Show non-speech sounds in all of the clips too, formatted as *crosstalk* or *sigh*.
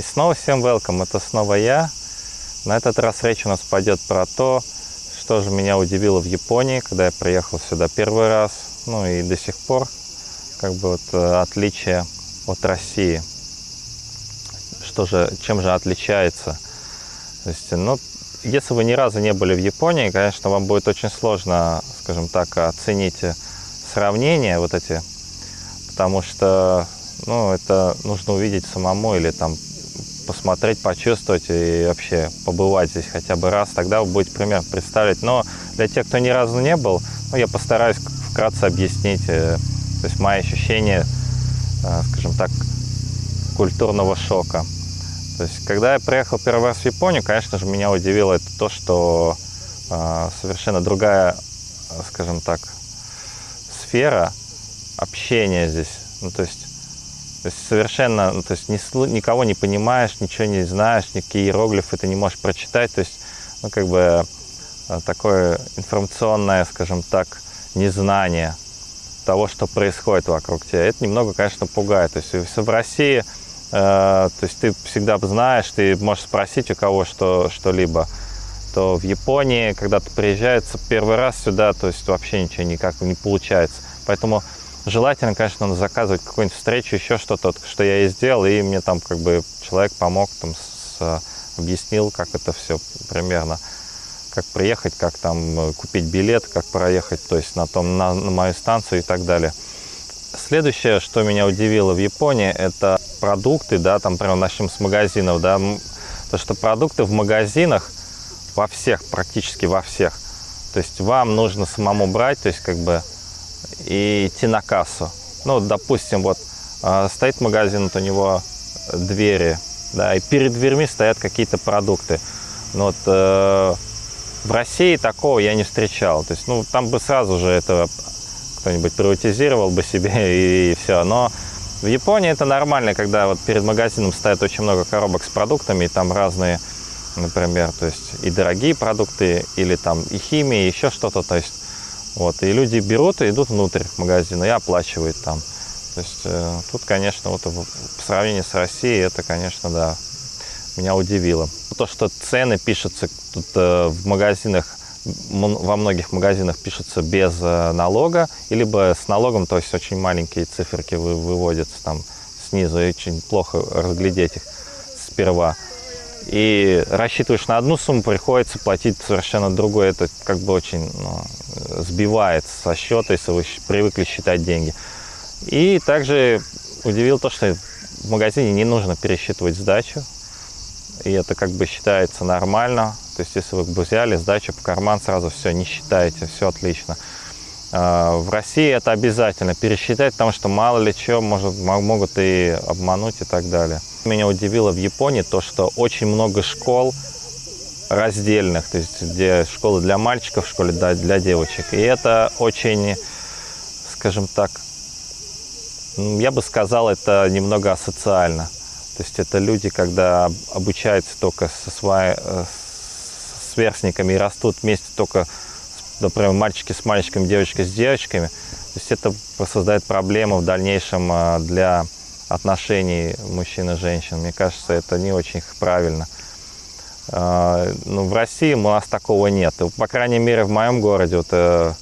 И снова всем welcome, это снова я. На этот раз речь у нас пойдет про то, что же меня удивило в Японии, когда я приехал сюда первый раз, ну и до сих пор, как бы вот э, отличие от России. Что же, чем же отличается? То есть, ну, если вы ни разу не были в Японии, конечно, вам будет очень сложно, скажем так, оценить сравнения вот эти, потому что, ну, это нужно увидеть самому или там посмотреть, почувствовать и вообще побывать здесь хотя бы раз, тогда вы будете пример представить. Но для тех, кто ни разу не был, ну, я постараюсь вкратце объяснить, э, то есть мои ощущения, э, скажем так, культурного шока. То есть, когда я приехал первый раз в Японию, конечно же, меня удивило это то, что э, совершенно другая, скажем так, сфера общения здесь. Ну, то есть, то есть совершенно, ну, то есть ни, никого не понимаешь, ничего не знаешь, никакие иероглифы ты не можешь прочитать. То есть, ну, как бы э, такое информационное, скажем так, незнание того, что происходит вокруг тебя. Это немного, конечно, пугает. То есть, в России, э, то есть ты всегда знаешь, ты можешь спросить у кого что, что-либо, то в Японии, когда ты приезжаешь первый раз сюда, то есть вообще ничего никак не получается. Поэтому желательно, конечно, заказывать какую-нибудь встречу, еще что-то, что я и сделал, и мне там как бы человек помог, там, с, объяснил, как это все примерно, как приехать, как там э, купить билет, как проехать, то есть на, том, на, на мою станцию и так далее. Следующее, что меня удивило в Японии, это продукты, да, там прямо начнем с магазинов, да, то, что продукты в магазинах, во всех, практически во всех, то есть вам нужно самому брать, то есть как бы и идти на кассу. Ну, допустим, вот а, стоит магазин, вот у него двери, да, и перед дверьми стоят какие-то продукты. Но вот э, в России такого я не встречал. То есть, ну, там бы сразу же это кто-нибудь приватизировал бы себе *laughs* и, и все. Но в Японии это нормально, когда вот перед магазином стоят очень много коробок с продуктами, и там разные, например, то есть и дорогие продукты, или там и химия, и еще что-то. То есть вот, и люди берут и идут внутрь магазина и оплачивают там. То есть э, тут, конечно, вот по сравнению с Россией, это, конечно, да, меня удивило. То, что цены пишутся тут э, в магазинах, во многих магазинах пишутся без э, налога, либо с налогом, то есть очень маленькие циферки вы, выводятся там снизу, и очень плохо разглядеть их сперва и рассчитываешь на одну сумму, приходится платить совершенно другой. Это как бы очень ну, сбивает со счета, если вы привыкли считать деньги. И также удивил то, что в магазине не нужно пересчитывать сдачу. И это как бы считается нормально. То есть если вы взяли сдачу по карман, сразу все, не считаете, все отлично. А, в России это обязательно пересчитать, потому что мало ли что может, могут и обмануть и так далее. Меня удивило в Японии то, что очень много школ раздельных, то есть где школы для мальчиков, школы для, девочек. И это очень, скажем так, я бы сказал, это немного асоциально. То есть это люди, когда обучаются только со своей, э, с сверстниками и растут вместе только например, мальчики с мальчиками, девочка с девочками. То есть это создает проблемы в дальнейшем а, для отношений мужчин и женщин. Мне кажется, это не очень правильно. А, ну, в России у нас такого нет. По крайней мере, в моем городе, вот, э,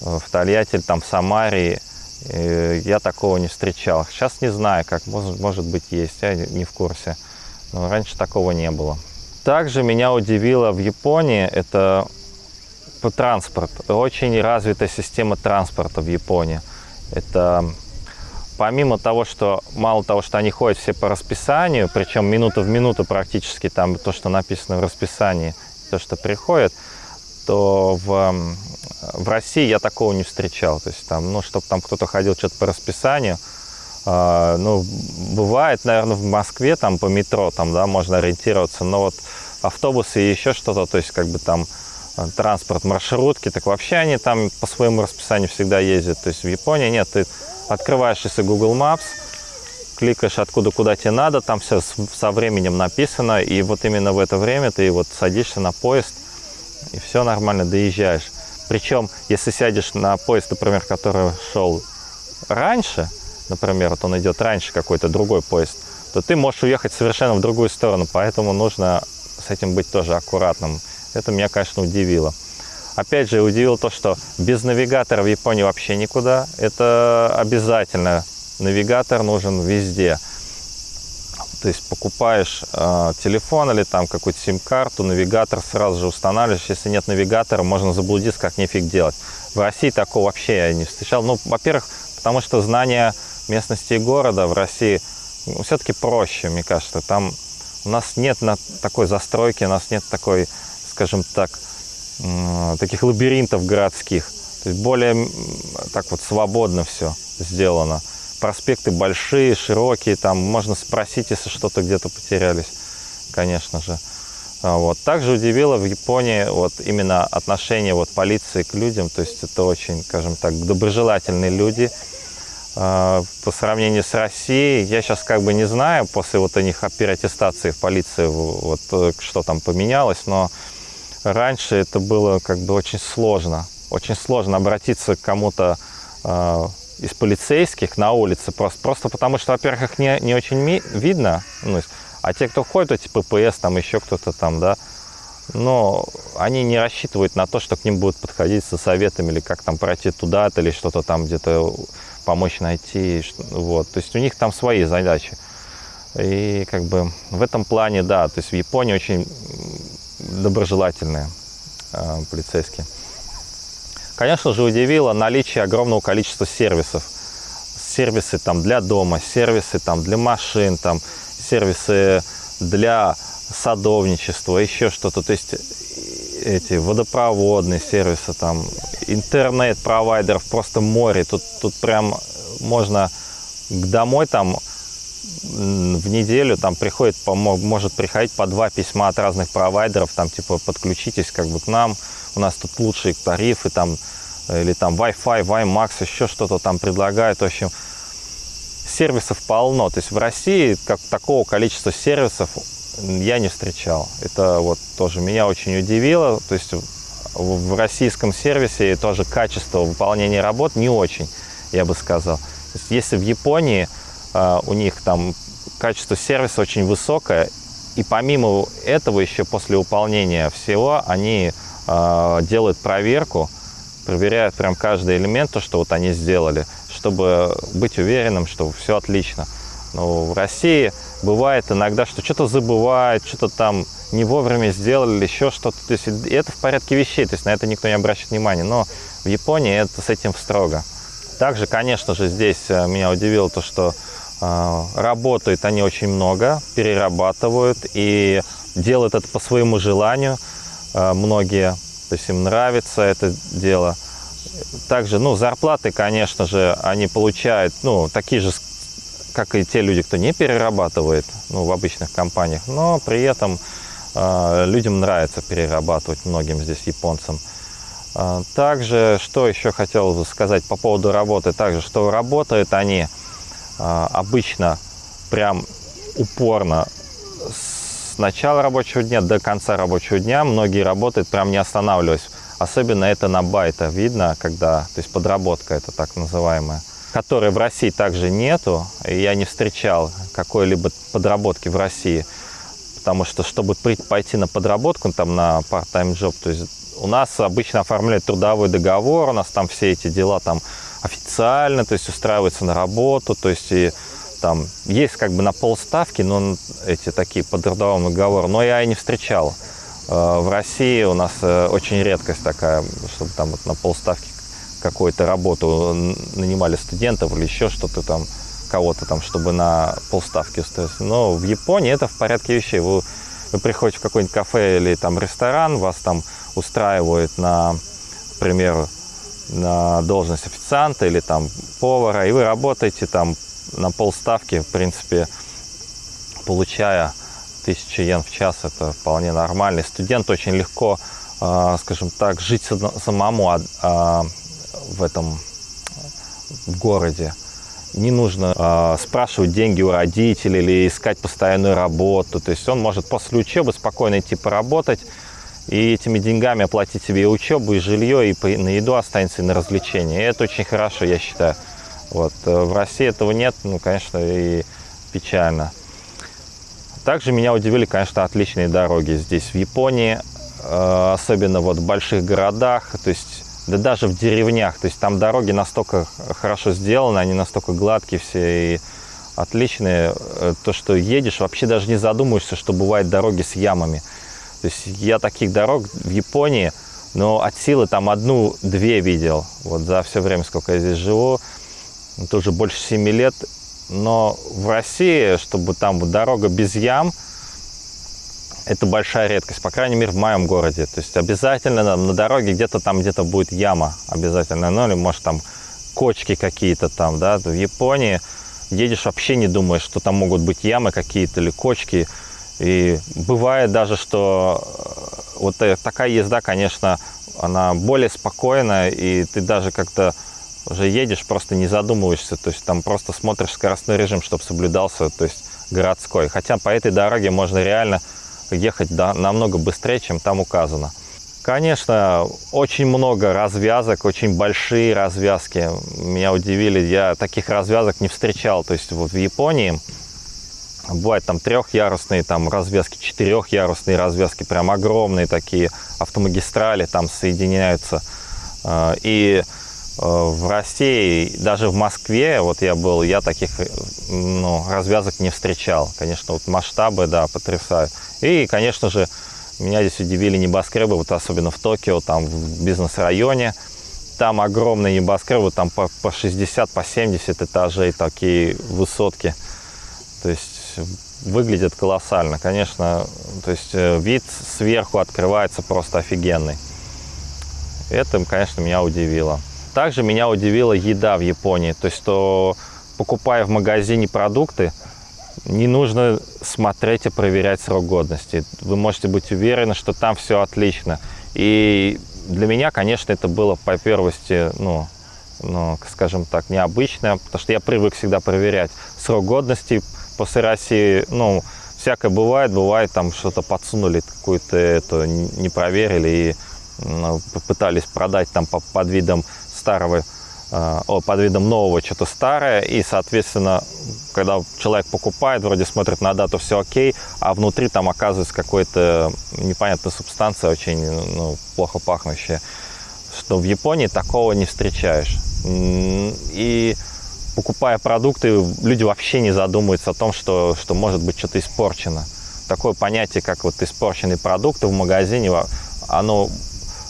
в Тольятти, там, в Самаре, э, я такого не встречал. Сейчас не знаю, как, может, может быть, есть, я не в курсе. Но раньше такого не было. Также меня удивило в Японии, это транспорт. Очень развитая система транспорта в Японии. Это помимо того, что мало того, что они ходят все по расписанию, причем минута в минуту практически там то, что написано в расписании, то, что приходит, то в, в России я такого не встречал. То есть там, ну, чтобы там кто-то ходил что-то по расписанию, э, ну, бывает, наверное, в Москве там по метро там, да, можно ориентироваться, но вот автобусы и еще что-то, то есть как бы там Э, транспорт, маршрутки, так вообще они там по своему расписанию всегда ездят. То есть в Японии нет, ты открываешь если Google Maps, кликаешь откуда куда тебе надо, там все со временем написано, и вот именно в это время ты вот садишься на поезд, и все нормально, доезжаешь. Причем, если сядешь на поезд, например, который шел раньше, например, вот он идет раньше какой-то другой поезд, то ты можешь уехать совершенно в другую сторону, поэтому нужно с этим быть тоже аккуратным. Это меня, конечно, удивило. Опять же, удивило то, что без навигатора в Японии вообще никуда. Это обязательно. Навигатор нужен везде. То есть покупаешь э, телефон или там какую-то сим-карту, навигатор сразу же устанавливаешь. Если нет навигатора, можно заблудиться, как нифиг делать. В России такого вообще я не встречал. Ну, во-первых, потому что знание местности и города в России ну, все-таки проще, мне кажется. Там у нас нет на такой застройки, у нас нет такой, скажем так, таких лабиринтов городских. То есть более так вот свободно все сделано. Проспекты большие, широкие, там можно спросить, если что-то где-то потерялись, конечно же. А вот. Также удивило в Японии вот именно отношение вот полиции к людям, то есть это очень, скажем так, доброжелательные люди, а, по сравнению с Россией, я сейчас как бы не знаю, после вот у них переаттестации в полиции, вот э, что там поменялось, но раньше это было как бы очень сложно. Очень сложно обратиться к кому-то э, из полицейских на улице, просто, просто потому что, во-первых, их не, не очень видно, ну, а те, кто ходит, эти ППС, там еще кто-то там, да, но они не рассчитывают на то, что к ним будут подходить со советами или как там пройти туда-то или что-то там где-то помочь найти. Вот. То есть у них там свои задачи. И как бы в этом плане, да, то есть в Японии очень доброжелательные э, полицейские. Конечно же, удивило наличие огромного количества сервисов. Сервисы там для дома, сервисы там для машин, там сервисы для садовничества, еще что-то. То есть эти водопроводные сервисы, там интернет-провайдеров просто море. Тут, тут прям можно домой там в неделю там приходит, может приходить по два письма от разных провайдеров, там типа подключитесь как бы к нам, у нас тут лучшие тарифы, там, или там Wi-Fi, WiMAX, еще что-то там предлагают, в общем, сервисов полно, то есть в России как такого количества сервисов я не встречал. Это вот тоже меня очень удивило. То есть в российском сервисе тоже качество выполнения работ не очень, я бы сказал. Если в Японии э, у них там качество сервиса очень высокое, и помимо этого еще после выполнения всего они э, делают проверку, проверяют прям каждый элемент, то, что вот они сделали, чтобы быть уверенным, что все отлично. Но в России бывает иногда, что что-то забывают, что-то там не вовремя сделали, еще что-то. То есть это в порядке вещей, то есть на это никто не обращает внимания. Но в Японии это с этим строго. Также, конечно же, здесь э, меня удивило то, что работают они очень много, перерабатывают и делают это по своему желанию. Э, многие, то есть им нравится это дело. Также, ну, зарплаты, конечно же, они получают, ну, такие же как и те люди, кто не перерабатывает ну, в обычных компаниях, но при этом э, людям нравится перерабатывать, многим здесь японцам. Также, что еще хотел сказать по поводу работы, также, что работают они обычно прям упорно с начала рабочего дня до конца рабочего дня, многие работают прям не останавливаясь. Особенно это на байта видно, когда, то есть подработка это так называемая которой в России также нету. Я не встречал какой-либо подработки в России, потому что, чтобы пойти на подработку, там, на part-time job, то есть у нас обычно оформляют трудовой договор, у нас там все эти дела там официально, то есть устраиваются на работу, то есть и там есть как бы на полставки, но эти такие по трудовому договору, но я и не встречал. Э, в России у нас э, очень редкость такая, чтобы там вот на полставки какую-то работу, нанимали студентов или еще что-то там, кого-то там, чтобы на полставки устроиться. Но в Японии это в порядке вещей. Вы, вы приходите в какой-нибудь кафе или там ресторан, вас там устраивают на, например, на должность официанта или там повара, и вы работаете там на полставки, в принципе, получая 1000 йен в час, это вполне нормально. Студент очень легко, а, скажем так, жить самому, а, а в этом в городе. Не нужно э, спрашивать деньги у родителей или искать постоянную работу. То есть он может после учебы спокойно идти поработать и этими деньгами оплатить себе и учебу, и жилье, и на еду останется, и на развлечения. И это очень хорошо, я считаю. Вот. Э, в России этого нет, ну, конечно, и печально. Также меня удивили, конечно, отличные дороги здесь, в Японии, э, особенно вот в больших городах, то есть да даже в деревнях, то есть там дороги настолько хорошо сделаны, они настолько гладкие все и отличные, э, то, что едешь, вообще даже не задумываешься, что бывают дороги с ямами. То есть я таких дорог в Японии, но от силы там одну-две видел, вот за все время, сколько я здесь живу, тоже больше 7 лет, но в России, чтобы там дорога без ям, это большая редкость, по крайней мере, в моем городе. То есть обязательно на, на дороге где-то там где-то будет яма обязательно, ну или может там кочки какие-то там, да. В Японии едешь вообще не думаешь, что там могут быть ямы какие-то или кочки. И бывает даже, что э, вот такая езда, конечно, она более спокойная, и ты даже как-то уже едешь, просто не задумываешься, то есть там просто смотришь скоростной режим, чтобы соблюдался, то есть городской. Хотя по этой дороге можно реально ехать да, намного быстрее, чем там указано. Конечно, очень много развязок, очень большие развязки. Меня удивили, я таких развязок не встречал. То есть вот в Японии бывают там трехъярусные там развязки, четырехъярусные развязки, прям огромные такие автомагистрали там соединяются. А, и Э, в России, даже в Москве, вот я был, я таких ну, развязок не встречал. Конечно, вот масштабы, да, потрясают. И, конечно же, меня здесь удивили небоскребы, вот особенно в Токио, там в бизнес-районе. Там огромные небоскребы, там по, по 60, по 70 этажей, такие высотки. То есть выглядит колоссально. Конечно, то есть э, вид сверху открывается просто офигенный. Это, конечно, меня удивило. Также меня удивила еда в Японии. То есть, что покупая в магазине продукты, не нужно смотреть и проверять срок годности. Вы можете быть уверены, что там все отлично. И для меня, конечно, это было по первости, ну, ну, скажем так, необычно, потому что я привык всегда проверять срок годности после России. Ну, всякое бывает, бывает, там что-то подсунули, какую-то это не проверили и ну, попытались продать там под видом старого, э, под видом нового что-то старое, и, соответственно, когда человек покупает, вроде смотрит на дату, все окей, а внутри там оказывается какая-то непонятная субстанция, очень ну, плохо пахнущая, что в Японии такого не встречаешь. И покупая продукты, люди вообще не задумываются о том, что, что может быть что-то испорчено. Такое понятие, как вот испорченный продукт в магазине, оно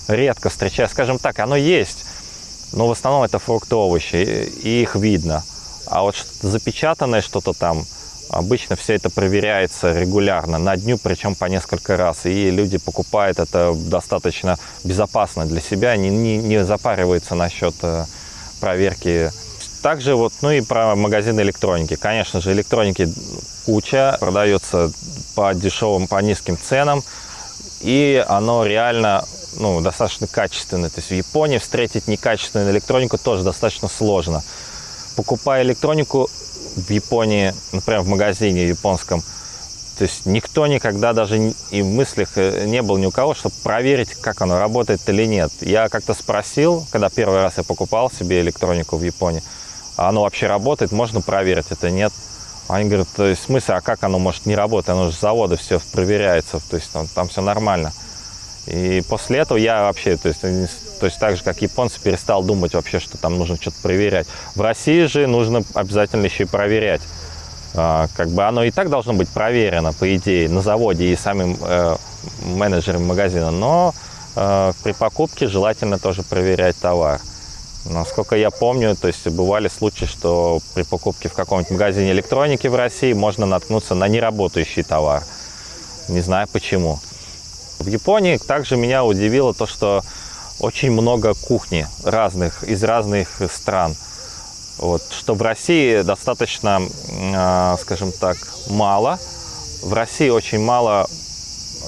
редко встречается. Скажем так, оно есть, но в основном это фрукты, овощи, и их видно. А вот что-то запечатанное, что-то там, обычно все это проверяется регулярно, на дню, причем по несколько раз. И люди покупают это достаточно безопасно для себя, не, не, не запариваются насчет э, проверки. Также вот, ну и про магазин электроники. Конечно же, электроники куча, продается по дешевым, по низким ценам. И оно реально ну, достаточно качественный. То есть в Японии встретить некачественную электронику тоже достаточно сложно. Покупая электронику в Японии, например, в магазине японском, то есть никто никогда даже и в мыслях э, не был ни у кого, чтобы проверить, как оно работает или нет. Я как-то спросил, когда первый раз я покупал себе электронику в Японии, оно вообще работает, можно проверить это, нет. Они говорят, то есть в смысле, а как оно может не работать, оно же с завода все проверяется, то есть там, там все нормально. И после этого я вообще, то есть, то есть так же, как японцы, перестал думать вообще, что там нужно что-то проверять. В России же нужно обязательно еще и проверять. А, как бы оно и так должно быть проверено, по идее, на заводе и самим э, менеджером магазина. Но э, при покупке желательно тоже проверять товар. Насколько я помню, то есть бывали случаи, что при покупке в каком-нибудь магазине электроники в России можно наткнуться на неработающий товар. Не знаю почему. В Японии также меня удивило то, что очень много кухни разных, из разных стран. Вот, что в России достаточно, э, скажем так, мало. В России очень мало,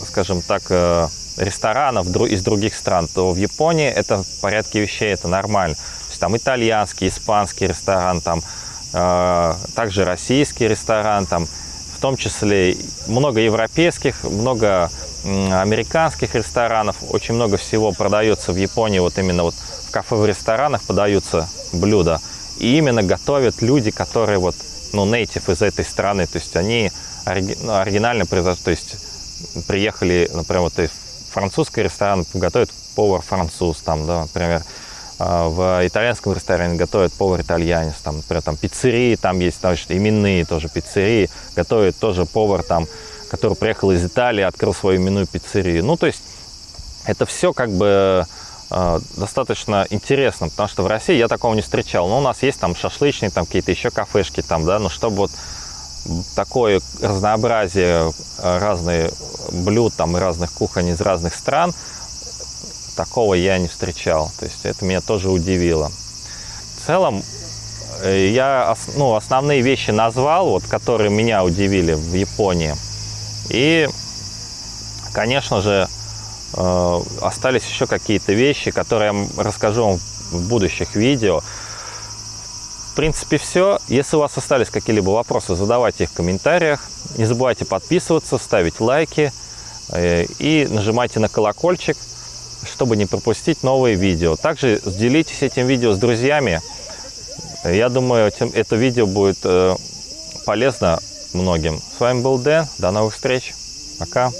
скажем так, э, ресторанов из других стран, то в Японии это в порядке вещей, это нормально. То есть там итальянский, испанский ресторан, там э, также российский ресторан, там в том числе много европейских, много американских ресторанов. Очень много всего продается в Японии, вот именно вот в кафе, в ресторанах подаются блюда. И именно готовят люди, которые вот, ну, нейтив из этой страны. То есть они ориги- ну, оригинально. То есть приехали, например, вот французский ресторан готовит повар француз, там, да, например, а, в итальянском ресторане готовит повар-итальянец, там, например, там пиццерии, там есть значит, именные тоже пиццерии, готовит тоже повар там, который приехал из Италии, открыл свою именную пиццерию. Ну, то есть это все как бы э, достаточно интересно, потому что в России я такого не встречал. Но у нас есть там шашлычные, там какие-то еще кафешки, там, да, но чтобы вот такое разнообразие э, разных блюд там и разных кухонь из разных стран, такого я не встречал. То есть это меня тоже удивило. В целом, э, я ну, основные вещи назвал, вот, которые меня удивили в Японии. И, конечно же, э, остались еще какие-то вещи, которые я расскажу вам в будущих видео. В принципе, все. Если у вас остались какие-либо вопросы, задавайте их в комментариях. Не забывайте подписываться, ставить лайки э, и нажимайте на колокольчик, чтобы не пропустить новые видео. Также делитесь этим видео с друзьями. Я думаю, это видео будет э, полезно многим. С вами был Дэн. До новых встреч. Пока.